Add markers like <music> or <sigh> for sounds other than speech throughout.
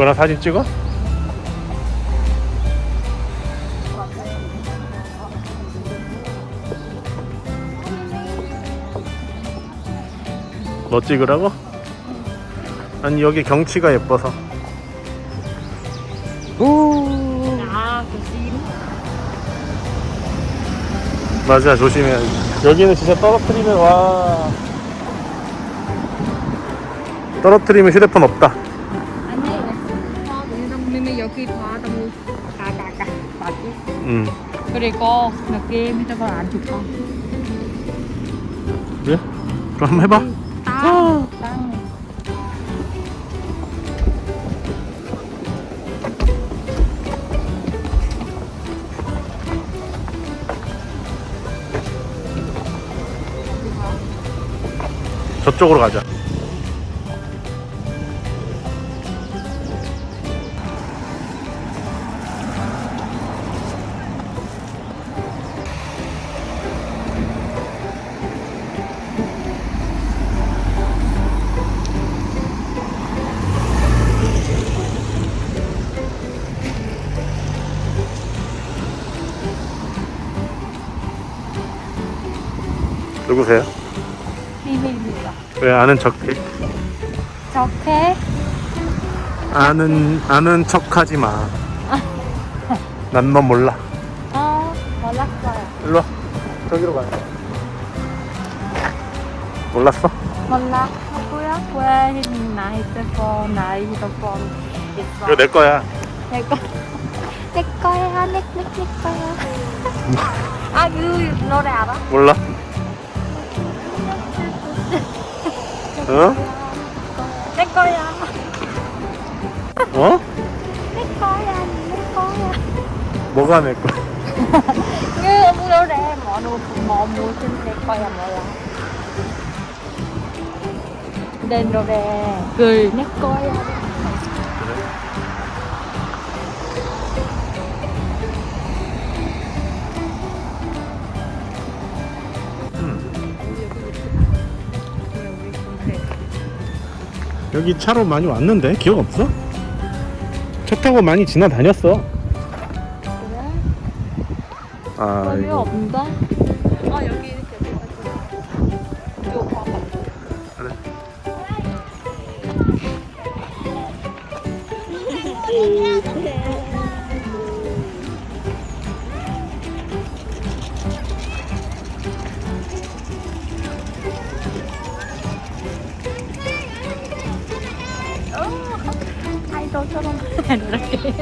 그거랑 사진 찍어? 너 찍으라고? 아니 여기 경치가 예뻐서 오. 맞아 조심해야지 여기는 진짜 떨어뜨리면 와 떨어뜨리면 휴대폰 없다 맞지? 응 그리고 느낌 저거 안 좋다. 그래? 그럼 한번 해봐 땅, 땅. 저쪽으로 가자 누구세요? 비밀입니다. 왜 아는 척해? 저게 아는 아는 척하지 마. <laughs> 난 너 몰라. 어, 몰랐어요. 일로 와. 저기로 가요. 몰랐어? 몰라. 나 핸드폰, 나 핸드폰 있어. 이거 내 거야. 내 거. 내 거야, 내, 내, 내 거야. 아, 그 노래 알아? 몰라? 어? 내 거야. 어? 내 거야, 내 거야. 뭐가 내 거야? 그 노래 뭐, 뭐, 뭐 무슨 내 거야 몰라. 내 노래 그내 거야. 여기 차로 많이 왔는데 기억 없어? 차 타고 많이 지나다녔어. 그래? 아, 이거. 없는데? 아 여기 이렇게 이거 봐봐. 그래. 아 이돌처럼 이렇게.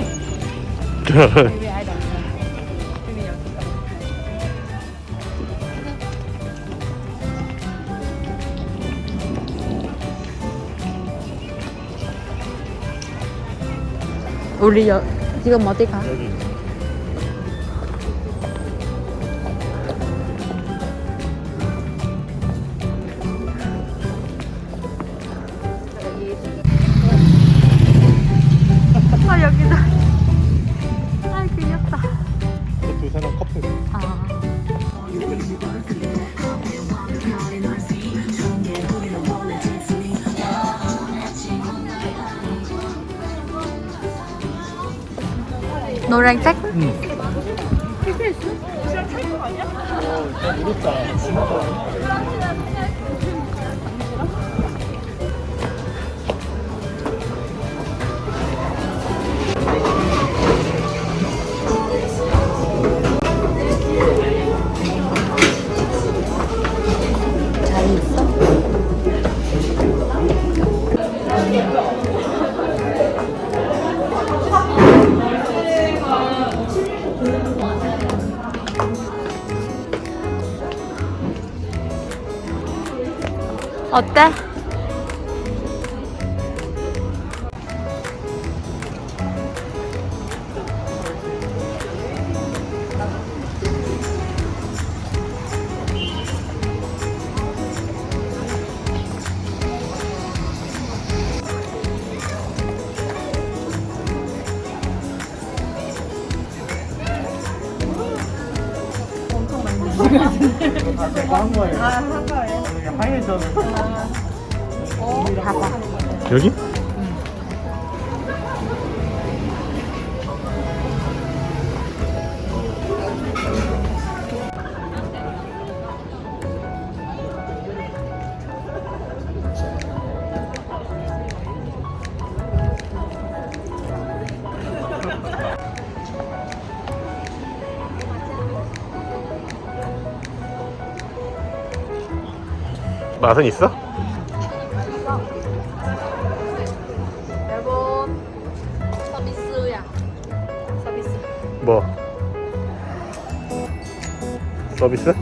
우리 여, 지금 어디 가? 여기. 노란색? 응. 잘 어때? 한 거예요. 아, 한 거예요. 하얘져. 봐봐. 여기? 맛은 있어? 여러분 서비스야 서비스 뭐? 서비스?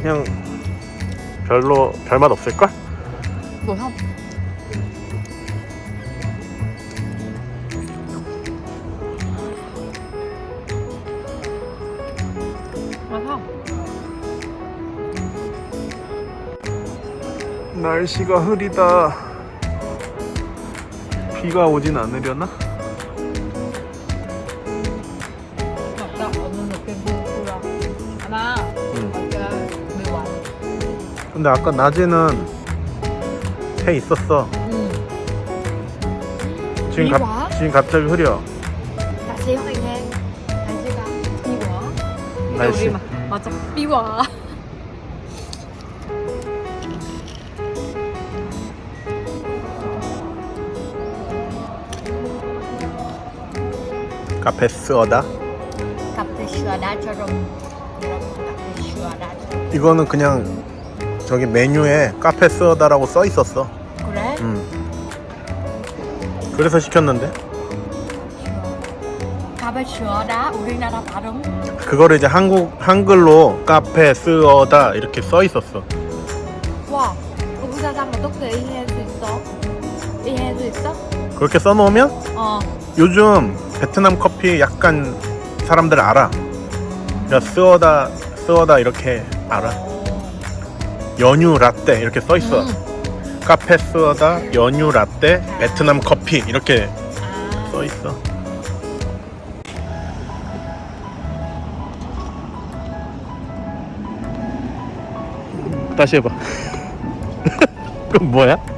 그냥 별로 별맛 없을걸? 뭐 không 날씨가 흐리다. 비가 오진 않으려나? 근데 아까 낮에는 해 있었어. 지금 비갑 와? 지금 갑자기 흐려. 날씨 확인해 날씨가 비와 날씨. 맞아 비와 카페 스어다. 카페 슈아다처럼 카페 이거는 그냥 저기 메뉴에 카페 스어다라고 써 있었어. 그래? 음. 그래서 시켰는데 카페 슈아다 우리나라 발음 그거를 이제 한국 한글로 카페 스어다 이렇게 써 있었어. 와 우리 사람 어떻게 이해할 수 있어? 이해할 수 있어? 그렇게 써놓으면 어 요즘 베트남 커피 약간 사람들 알아. 야 스어다 스어다 이렇게 알아. 연유 라떼 이렇게 써 있어. 음. 카페 스어다 연유 라떼 베트남 커피 이렇게 아. 써 있어. 다시 해봐. <laughs> 그럼 뭐야?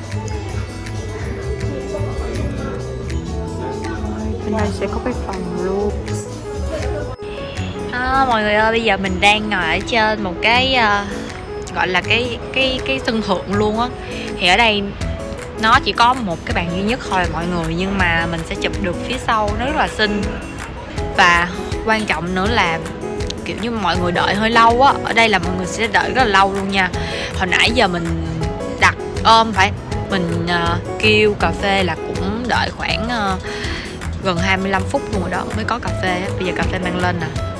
bên đây sẽ có cái phòng luôn. À, mọi người ơi bây giờ mình đang ngồi ở trên một cái uh, gọi là cái cái cái sân thượng luôn á. Thì ở đây nó chỉ có một cái bàn duy nhất thôi mọi người nhưng mà mình sẽ chụp được phía sau nó rất là xinh. Và quan trọng nữa là kiểu như mọi người đợi hơi lâu á. Ở đây là mọi người sẽ đợi rất là lâu luôn nha. Hồi nãy giờ mình đặt ôm phải mình uh, kêu cà phê là cũng đợi khoảng uh, gần 25 phút luôn rồi đó mới có cà phê bây giờ cà phê mang lên nè.